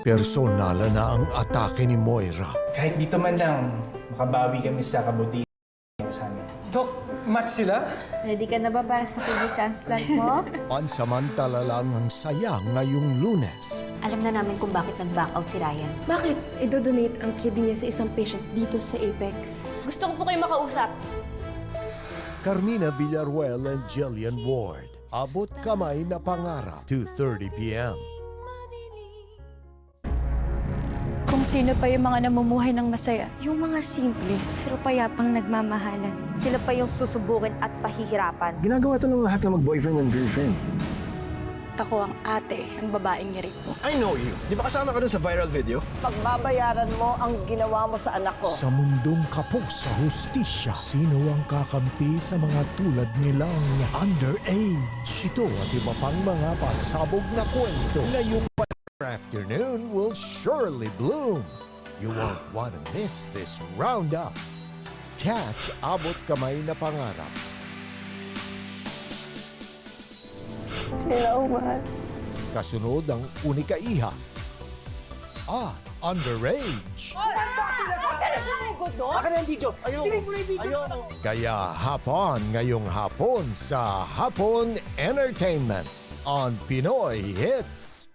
Personal na ang atake ni Moira. Kahit dito man lang, makabawi kami sa kabutihan sa amin. Dok, match sila? Ready ka na ba para sa kidney transplant mo? Pansamantala lang ang saya ngayong lunes. Alam na namin kung bakit nag-back out si Ryan. Bakit idodonate ang kidney niya sa isang patient dito sa Apex? Gusto ko po kayo makausap. Carmina Villaruel and Jillian Ward. Abot kamay na pangarap. 2.30pm. Kung sino pa yung mga namumuhay ng masaya. Yung mga simple pero payapang nagmamahalan. Sila pa yung susubukin at pahihirapan. Ginagawa ito ng lahat na mag-boyfriend and girlfriend. Ako ang ate ng babaeng nirit mo. I know you. Di ba kasama ka dun sa viral video? Pagbabayaran mo ang ginawa mo sa anak ko. Sa mundong kapos sa hustisya, sino ang kakampi sa mga tulad nilang underage? Ito at iba pang mga pasabog na kwento ngayong afternoon will surely bloom. You won't want to miss this roundup. Catch Abot Kamay na Pangarap. Hello, mahal. Kasunod ang Unika Iha. Ah, underage. Akin na yung video. Ayoko. Ayoko. Kaya hapon ngayong hapon sa Hapon Entertainment on Pinoy Hits.